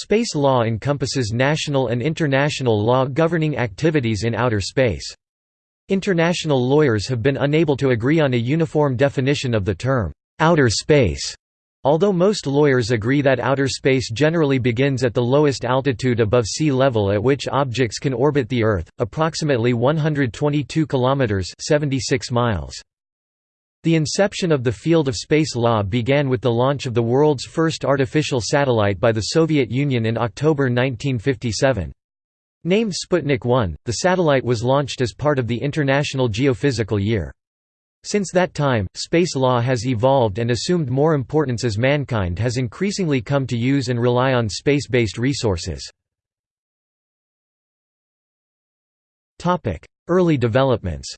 Space law encompasses national and international law governing activities in outer space. International lawyers have been unable to agree on a uniform definition of the term, outer space. Although most lawyers agree that outer space generally begins at the lowest altitude above sea level at which objects can orbit the Earth, approximately 122 kilometers (76 miles). The inception of the field of space law began with the launch of the world's first artificial satellite by the Soviet Union in October 1957. Named Sputnik 1, the satellite was launched as part of the International Geophysical Year. Since that time, space law has evolved and assumed more importance as mankind has increasingly come to use and rely on space-based resources. Early developments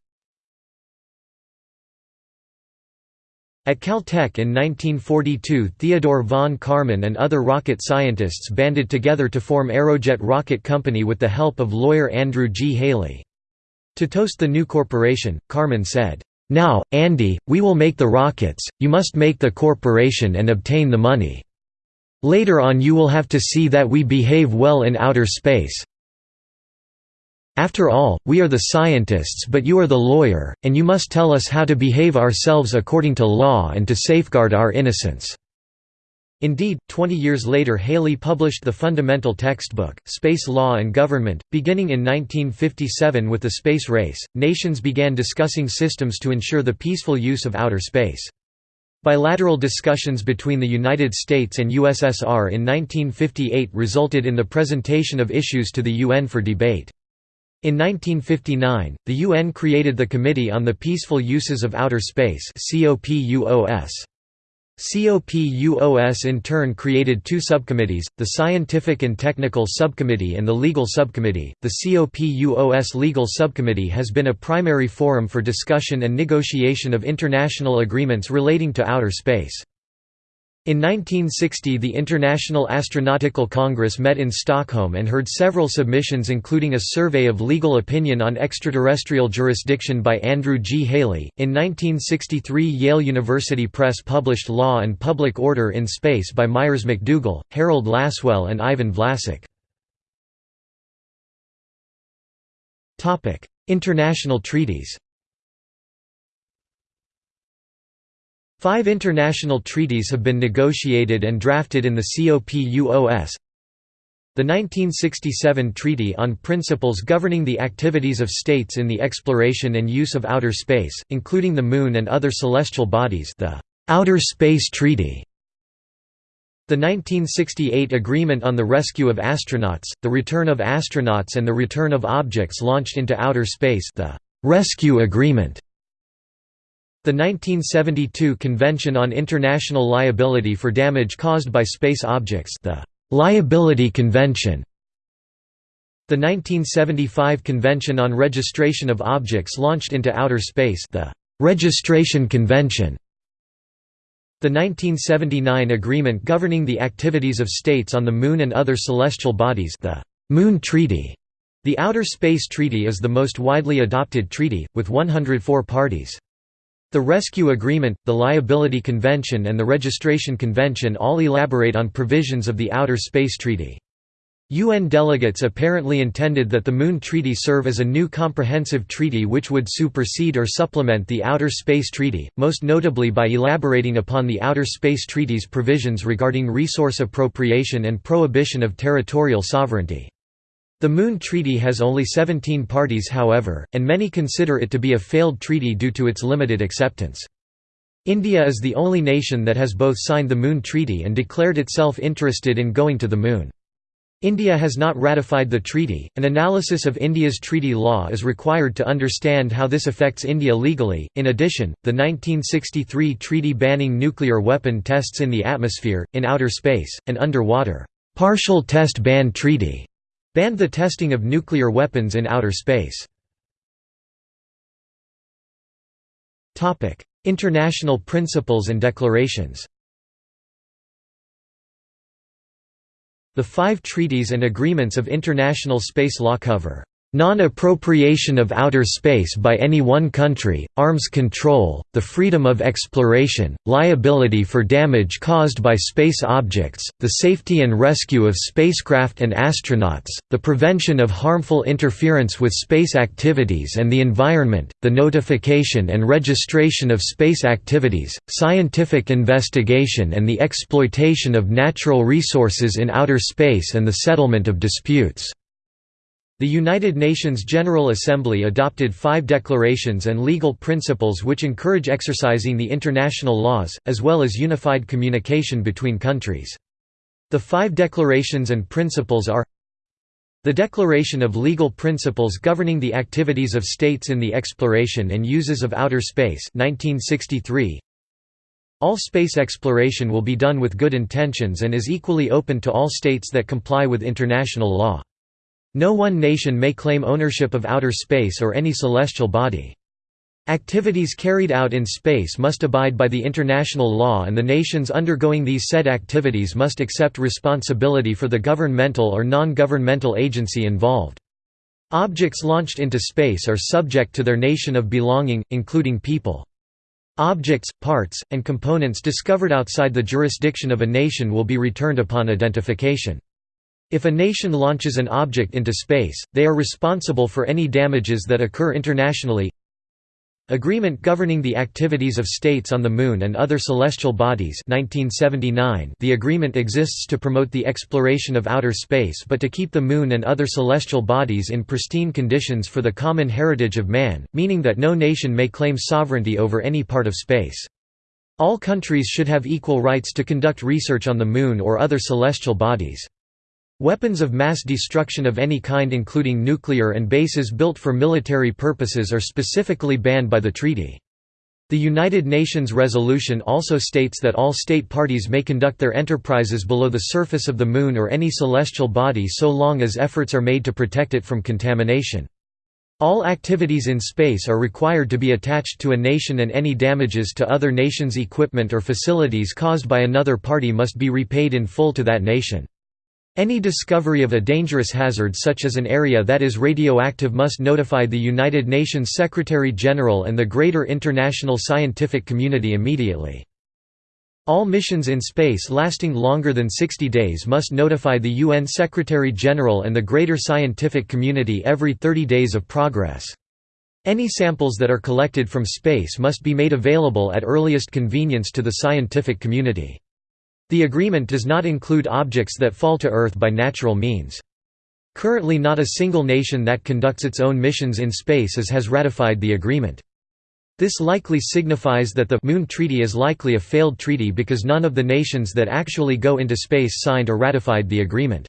At Caltech in 1942 Theodore von Karman and other rocket scientists banded together to form Aerojet Rocket Company with the help of lawyer Andrew G. Haley. To toast the new corporation, Karman said, "'Now, Andy, we will make the rockets, you must make the corporation and obtain the money. Later on you will have to see that we behave well in outer space, after all, we are the scientists but you are the lawyer, and you must tell us how to behave ourselves according to law and to safeguard our innocence." Indeed, 20 years later Haley published the fundamental textbook, Space Law and Government. Beginning in 1957 with the space race, nations began discussing systems to ensure the peaceful use of outer space. Bilateral discussions between the United States and USSR in 1958 resulted in the presentation of issues to the UN for debate. In 1959, the UN created the Committee on the Peaceful Uses of Outer Space COPUOS. COPUOS in turn created two subcommittees, the Scientific and Technical Subcommittee and the Legal Subcommittee. The COPUOS Legal Subcommittee has been a primary forum for discussion and negotiation of international agreements relating to outer space. In 1960 the International Astronautical Congress met in Stockholm and heard several submissions including a survey of legal opinion on extraterrestrial jurisdiction by Andrew G. Haley. In 1963 Yale University Press published Law and Public Order in Space by Myres McDougal, Harold Lasswell and Ivan Vlasic. International treaties Five international treaties have been negotiated and drafted in the COPUOS. The 1967 Treaty on Principles Governing the Activities of States in the Exploration and Use of Outer Space, including the Moon and other celestial bodies the Outer Space Treaty. The 1968 Agreement on the Rescue of Astronauts, the Return of Astronauts and the Return of Objects Launched into Outer Space the Rescue Agreement. The 1972 Convention on International Liability for Damage Caused by Space Objects the Liability Convention. The 1975 Convention on Registration of Objects Launched into Outer Space the Registration Convention. The 1979 Agreement Governing the Activities of States on the Moon and Other Celestial Bodies the Moon Treaty. The Outer Space Treaty is the most widely adopted treaty, with 104 parties. The Rescue Agreement, the Liability Convention and the Registration Convention all elaborate on provisions of the Outer Space Treaty. UN delegates apparently intended that the Moon Treaty serve as a new comprehensive treaty which would supersede or supplement the Outer Space Treaty, most notably by elaborating upon the Outer Space Treaty's provisions regarding resource appropriation and prohibition of territorial sovereignty. The Moon Treaty has only 17 parties however, and many consider it to be a failed treaty due to its limited acceptance. India is the only nation that has both signed the Moon Treaty and declared itself interested in going to the Moon. India has not ratified the treaty. An analysis of India's treaty law is required to understand how this affects India legally. In addition, the 1963 treaty banning nuclear weapon tests in the atmosphere, in outer space, and underwater, partial test ban treaty Banned the testing of nuclear weapons in outer space. International principles and declarations The five treaties and agreements of international space law cover Non-appropriation of outer space by any one country, arms control, the freedom of exploration, liability for damage caused by space objects, the safety and rescue of spacecraft and astronauts, the prevention of harmful interference with space activities and the environment, the notification and registration of space activities, scientific investigation and the exploitation of natural resources in outer space and the settlement of disputes. The United Nations General Assembly adopted five declarations and legal principles which encourage exercising the international laws, as well as unified communication between countries. The five declarations and principles are the Declaration of Legal Principles Governing the Activities of States in the Exploration and Uses of Outer Space 1963. All space exploration will be done with good intentions and is equally open to all states that comply with international law. No one nation may claim ownership of outer space or any celestial body. Activities carried out in space must abide by the international law and the nations undergoing these said activities must accept responsibility for the governmental or non-governmental agency involved. Objects launched into space are subject to their nation of belonging, including people. Objects, parts, and components discovered outside the jurisdiction of a nation will be returned upon identification. If a nation launches an object into space, they are responsible for any damages that occur internationally. Agreement governing the activities of states on the Moon and other celestial bodies 1979 The agreement exists to promote the exploration of outer space but to keep the Moon and other celestial bodies in pristine conditions for the common heritage of man, meaning that no nation may claim sovereignty over any part of space. All countries should have equal rights to conduct research on the Moon or other celestial bodies. Weapons of mass destruction of any kind including nuclear and bases built for military purposes are specifically banned by the treaty. The United Nations resolution also states that all state parties may conduct their enterprises below the surface of the Moon or any celestial body so long as efforts are made to protect it from contamination. All activities in space are required to be attached to a nation and any damages to other nations' equipment or facilities caused by another party must be repaid in full to that nation. Any discovery of a dangerous hazard such as an area that is radioactive must notify the United Nations Secretary-General and the greater international scientific community immediately. All missions in space lasting longer than 60 days must notify the UN Secretary-General and the greater scientific community every 30 days of progress. Any samples that are collected from space must be made available at earliest convenience to the scientific community. The agreement does not include objects that fall to Earth by natural means. Currently not a single nation that conducts its own missions in space as has ratified the agreement. This likely signifies that the Moon Treaty is likely a failed treaty because none of the nations that actually go into space signed or ratified the agreement.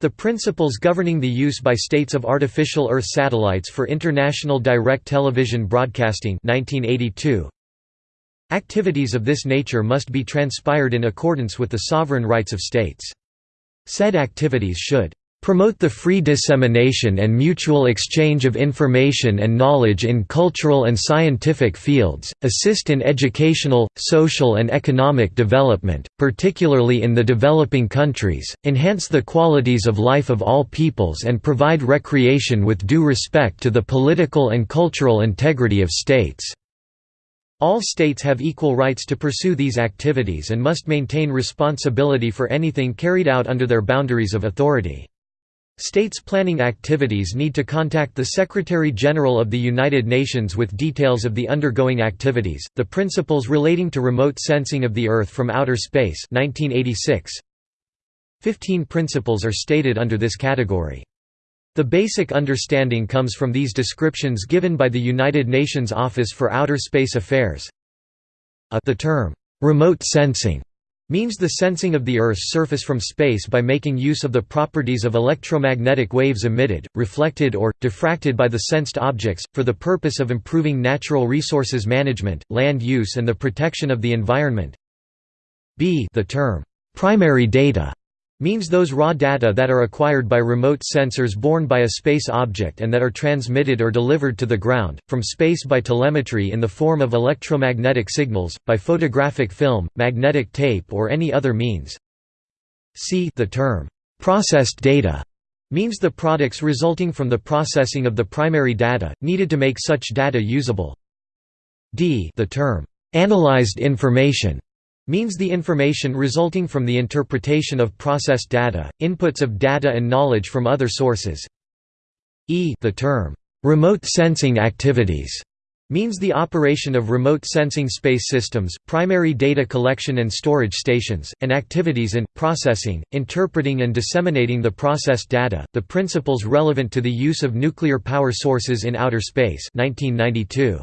The principles governing the use by states of artificial Earth satellites for international direct television broadcasting 1982 Activities of this nature must be transpired in accordance with the sovereign rights of states. Said activities should promote the free dissemination and mutual exchange of information and knowledge in cultural and scientific fields, assist in educational, social and economic development, particularly in the developing countries, enhance the qualities of life of all peoples and provide recreation with due respect to the political and cultural integrity of states. All states have equal rights to pursue these activities and must maintain responsibility for anything carried out under their boundaries of authority. States planning activities need to contact the Secretary-General of the United Nations with details of the undergoing activities. The Principles Relating to Remote Sensing of the Earth from Outer Space 1986. 15 principles are stated under this category. The basic understanding comes from these descriptions given by the United Nations Office for Outer Space Affairs. The term, "'remote sensing' means the sensing of the Earth's surface from space by making use of the properties of electromagnetic waves emitted, reflected or, diffracted by the sensed objects, for the purpose of improving natural resources management, land use and the protection of the environment. b the term, "'primary data' means those raw data that are acquired by remote sensors borne by a space object and that are transmitted or delivered to the ground, from space by telemetry in the form of electromagnetic signals, by photographic film, magnetic tape or any other means. See the term, "'processed data' means the products resulting from the processing of the primary data, needed to make such data usable. D the term, "'analyzed information' means the information resulting from the interpretation of processed data, inputs of data and knowledge from other sources. E the term, "'remote sensing activities' means the operation of remote sensing space systems, primary data collection and storage stations, and activities in, processing, interpreting and disseminating the processed data, the principles relevant to the use of nuclear power sources in outer space 1992.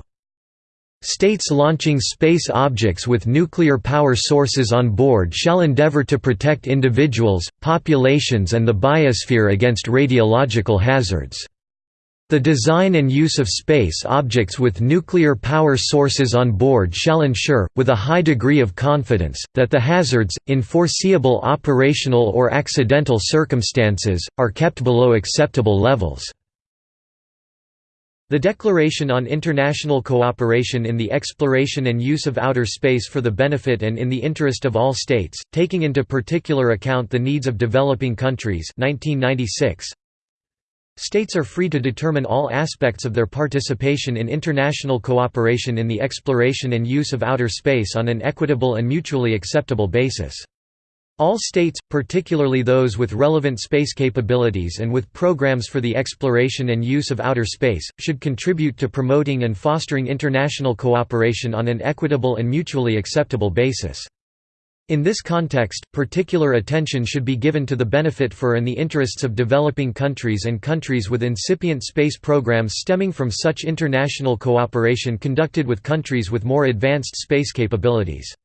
States launching space objects with nuclear power sources on board shall endeavor to protect individuals, populations and the biosphere against radiological hazards. The design and use of space objects with nuclear power sources on board shall ensure, with a high degree of confidence, that the hazards, in foreseeable operational or accidental circumstances, are kept below acceptable levels. The Declaration on International Cooperation in the Exploration and Use of Outer Space for the Benefit and in the Interest of All States, taking into particular account the needs of developing countries 1996, States are free to determine all aspects of their participation in international cooperation in the exploration and use of outer space on an equitable and mutually acceptable basis. All states, particularly those with relevant space capabilities and with programs for the exploration and use of outer space, should contribute to promoting and fostering international cooperation on an equitable and mutually acceptable basis. In this context, particular attention should be given to the benefit for and the interests of developing countries and countries with incipient space programs stemming from such international cooperation conducted with countries with more advanced space capabilities.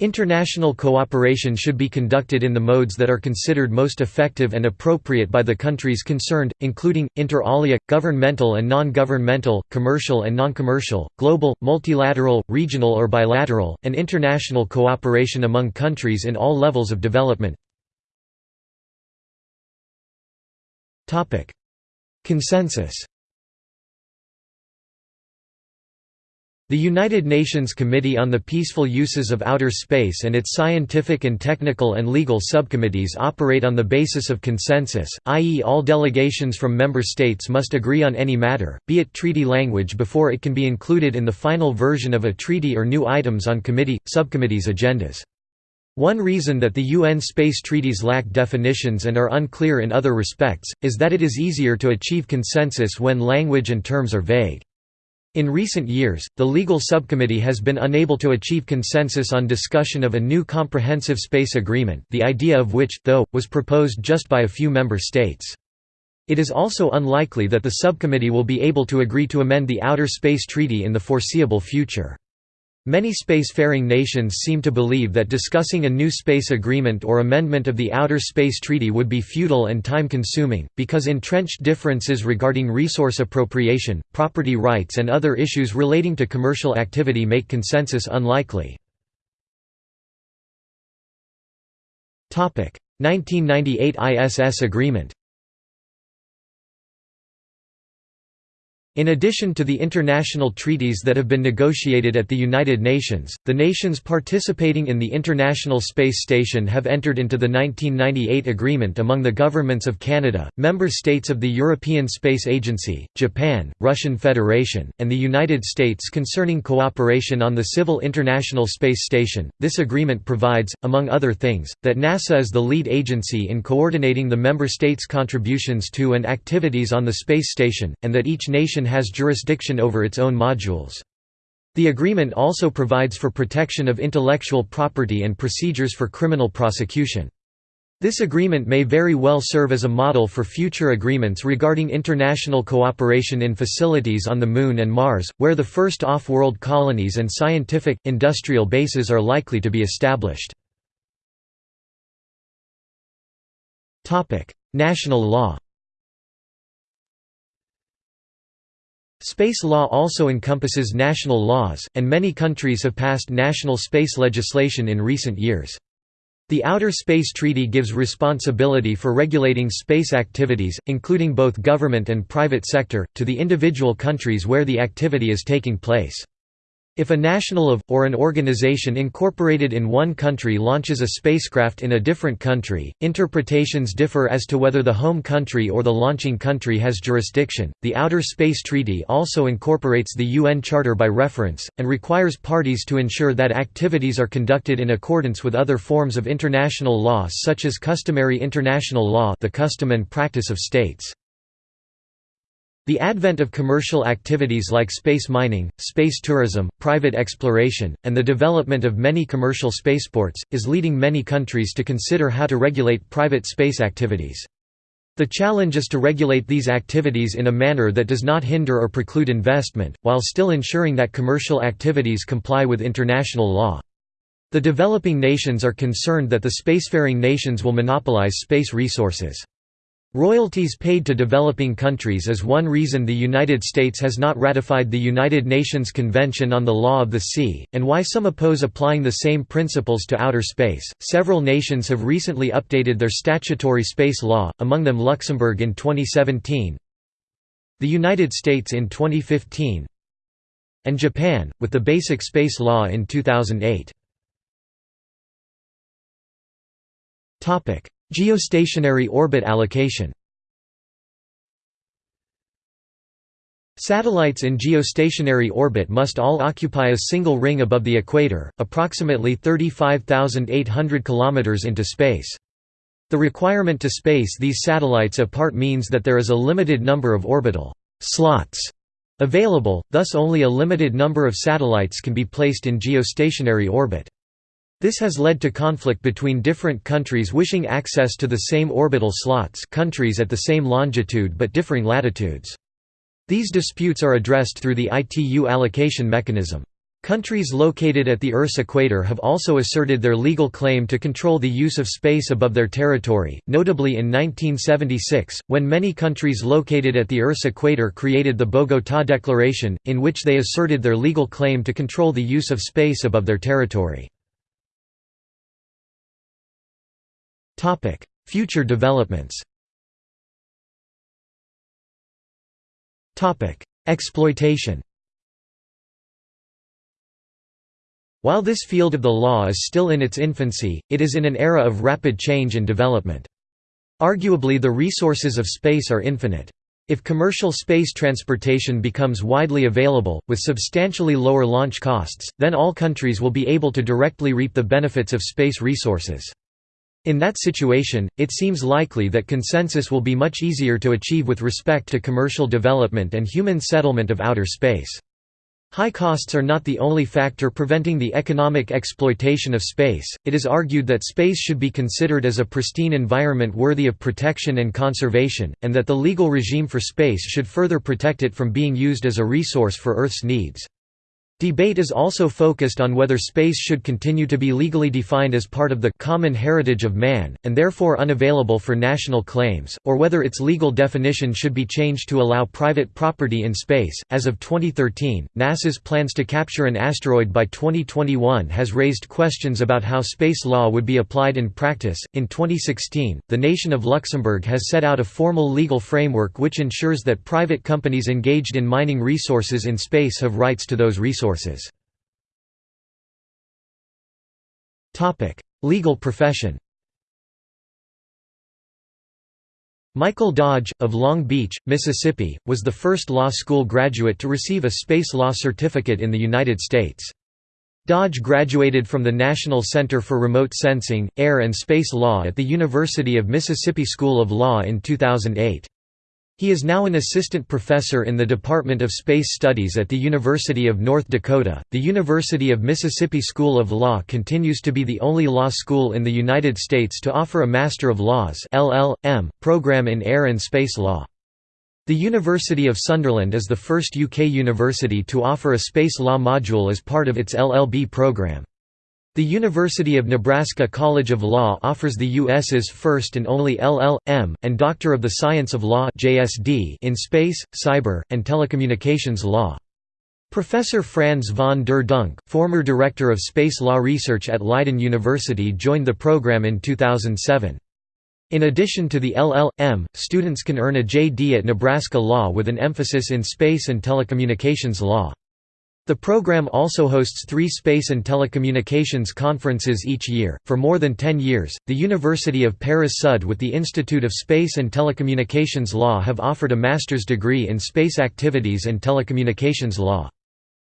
International cooperation should be conducted in the modes that are considered most effective and appropriate by the countries concerned, including, inter alia, governmental and non-governmental, commercial and non-commercial, global, multilateral, regional or bilateral, and international cooperation among countries in all levels of development. Consensus The United Nations Committee on the Peaceful Uses of Outer Space and its scientific and technical and legal subcommittees operate on the basis of consensus, i.e. all delegations from member states must agree on any matter, be it treaty language before it can be included in the final version of a treaty or new items on committee, subcommittees' agendas. One reason that the UN space treaties lack definitions and are unclear in other respects, is that it is easier to achieve consensus when language and terms are vague. In recent years, the legal subcommittee has been unable to achieve consensus on discussion of a new comprehensive space agreement, the idea of which, though, was proposed just by a few member states. It is also unlikely that the subcommittee will be able to agree to amend the Outer Space Treaty in the foreseeable future. Many spacefaring nations seem to believe that discussing a new space agreement or amendment of the Outer Space Treaty would be futile and time-consuming, because entrenched differences regarding resource appropriation, property rights and other issues relating to commercial activity make consensus unlikely. 1998 ISS Agreement In addition to the international treaties that have been negotiated at the United Nations, the nations participating in the International Space Station have entered into the 1998 agreement among the governments of Canada, member states of the European Space Agency, Japan, Russian Federation, and the United States concerning cooperation on the Civil International Space Station. This agreement provides, among other things, that NASA is the lead agency in coordinating the member states' contributions to and activities on the space station, and that each nation has jurisdiction over its own modules. The agreement also provides for protection of intellectual property and procedures for criminal prosecution. This agreement may very well serve as a model for future agreements regarding international cooperation in facilities on the Moon and Mars, where the first off-world colonies and scientific, industrial bases are likely to be established. National law Space law also encompasses national laws, and many countries have passed national space legislation in recent years. The Outer Space Treaty gives responsibility for regulating space activities, including both government and private sector, to the individual countries where the activity is taking place. If a national of, or an organization incorporated in one country launches a spacecraft in a different country, interpretations differ as to whether the home country or the launching country has jurisdiction. The Outer Space Treaty also incorporates the UN Charter by reference, and requires parties to ensure that activities are conducted in accordance with other forms of international law such as customary international law the custom and practice of states. The advent of commercial activities like space mining, space tourism, private exploration, and the development of many commercial spaceports, is leading many countries to consider how to regulate private space activities. The challenge is to regulate these activities in a manner that does not hinder or preclude investment, while still ensuring that commercial activities comply with international law. The developing nations are concerned that the spacefaring nations will monopolize space resources. Royalties paid to developing countries is one reason the United States has not ratified the United Nations Convention on the Law of the Sea, and why some oppose applying the same principles to outer space. Several nations have recently updated their statutory space law, among them Luxembourg in 2017, the United States in 2015, and Japan, with the Basic Space Law in 2008. Geostationary orbit allocation Satellites in geostationary orbit must all occupy a single ring above the equator, approximately 35,800 km into space. The requirement to space these satellites apart means that there is a limited number of orbital slots available, thus only a limited number of satellites can be placed in geostationary orbit. This has led to conflict between different countries wishing access to the same orbital slots countries at the same longitude but differing latitudes. These disputes are addressed through the ITU allocation mechanism. Countries located at the Earth's equator have also asserted their legal claim to control the use of space above their territory, notably in 1976, when many countries located at the Earth's equator created the Bogotá Declaration, in which they asserted their legal claim to control the use of space above their territory. Future developments Exploitation While this field of the law is still in its infancy, it is in an era of rapid change and development. Arguably the resources of space are infinite. If commercial space transportation becomes widely available, with substantially lower launch costs, then all countries will be able to directly reap the benefits of space resources. In that situation, it seems likely that consensus will be much easier to achieve with respect to commercial development and human settlement of outer space. High costs are not the only factor preventing the economic exploitation of space, it is argued that space should be considered as a pristine environment worthy of protection and conservation, and that the legal regime for space should further protect it from being used as a resource for Earth's needs. Debate is also focused on whether space should continue to be legally defined as part of the common heritage of man, and therefore unavailable for national claims, or whether its legal definition should be changed to allow private property in space. As of 2013, NASA's plans to capture an asteroid by 2021 has raised questions about how space law would be applied in practice. In 2016, the nation of Luxembourg has set out a formal legal framework which ensures that private companies engaged in mining resources in space have rights to those resources resources. Legal profession Michael Dodge, of Long Beach, Mississippi, was the first law school graduate to receive a space law certificate in the United States. Dodge graduated from the National Center for Remote Sensing, Air and Space Law at the University of Mississippi School of Law in 2008. He is now an assistant professor in the Department of Space Studies at the University of North Dakota. The University of Mississippi School of Law continues to be the only law school in the United States to offer a Master of Laws (LL.M.) program in air and space law. The University of Sunderland is the first UK university to offer a space law module as part of its LLB program. The University of Nebraska College of Law offers the U.S.'s first and only LL.M. and Doctor of the Science of Law in Space, Cyber, and Telecommunications Law. Professor Franz van der Dunk, former director of space law research at Leiden University joined the program in 2007. In addition to the LL.M., students can earn a JD at Nebraska Law with an emphasis in space and telecommunications law. The program also hosts three space and telecommunications conferences each year. For more than 10 years, the University of Paris Sud with the Institute of Space and Telecommunications Law have offered a master's degree in space activities and telecommunications law.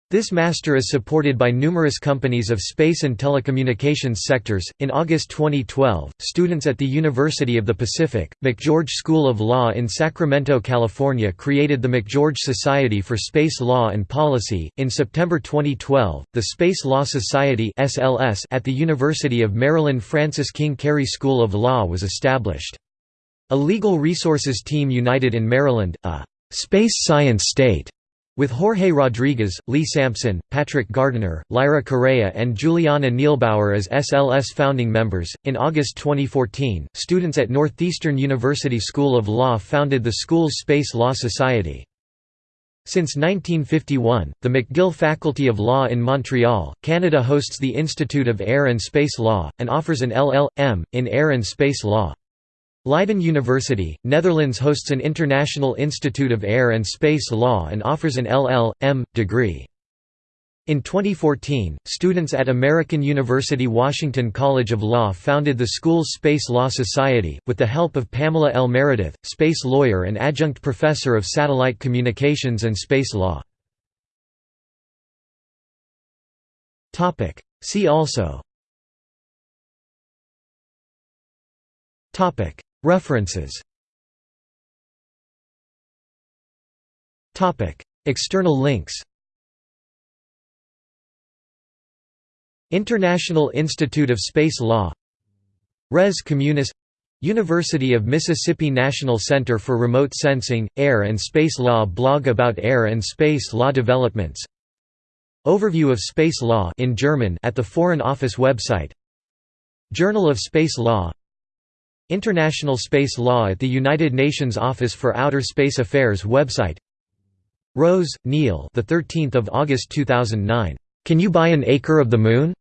This master is supported by numerous companies of space and telecommunications sectors. In August 2012, students at the University of the Pacific, McGeorge School of Law in Sacramento, California created the McGeorge Society for Space Law and Policy. In September 2012, the Space Law Society (SLS) at the University of Maryland Francis King Carey School of Law was established. A legal resources team united in Maryland, a space science state with Jorge Rodriguez, Lee Sampson, Patrick Gardiner, Lyra Correa, and Juliana Neilbauer as SLS founding members. In August 2014, students at Northeastern University School of Law founded the school's Space Law Society. Since 1951, the McGill Faculty of Law in Montreal, Canada hosts the Institute of Air and Space Law, and offers an LL.M. in Air and Space Law. Leiden University, Netherlands hosts an International Institute of Air and Space Law and offers an LL.M. degree. In 2014, students at American University Washington College of Law founded the school's Space Law Society, with the help of Pamela L. Meredith, space lawyer and adjunct professor of satellite communications and space law. See also References. External links. International Institute of Space Law. Res Communis. University of Mississippi National Center for Remote Sensing, Air and Space Law blog about air and space law developments. Overview of Space Law in German at the Foreign Office website. Journal of Space Law International Space Law at the United Nations Office for Outer Space Affairs website. Rose, Neil. The 13th of August 2009 Can you buy an acre of the moon?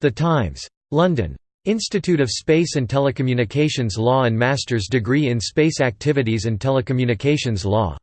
The Times. London. Institute of Space and Telecommunications Law and Master's degree in Space Activities and Telecommunications Law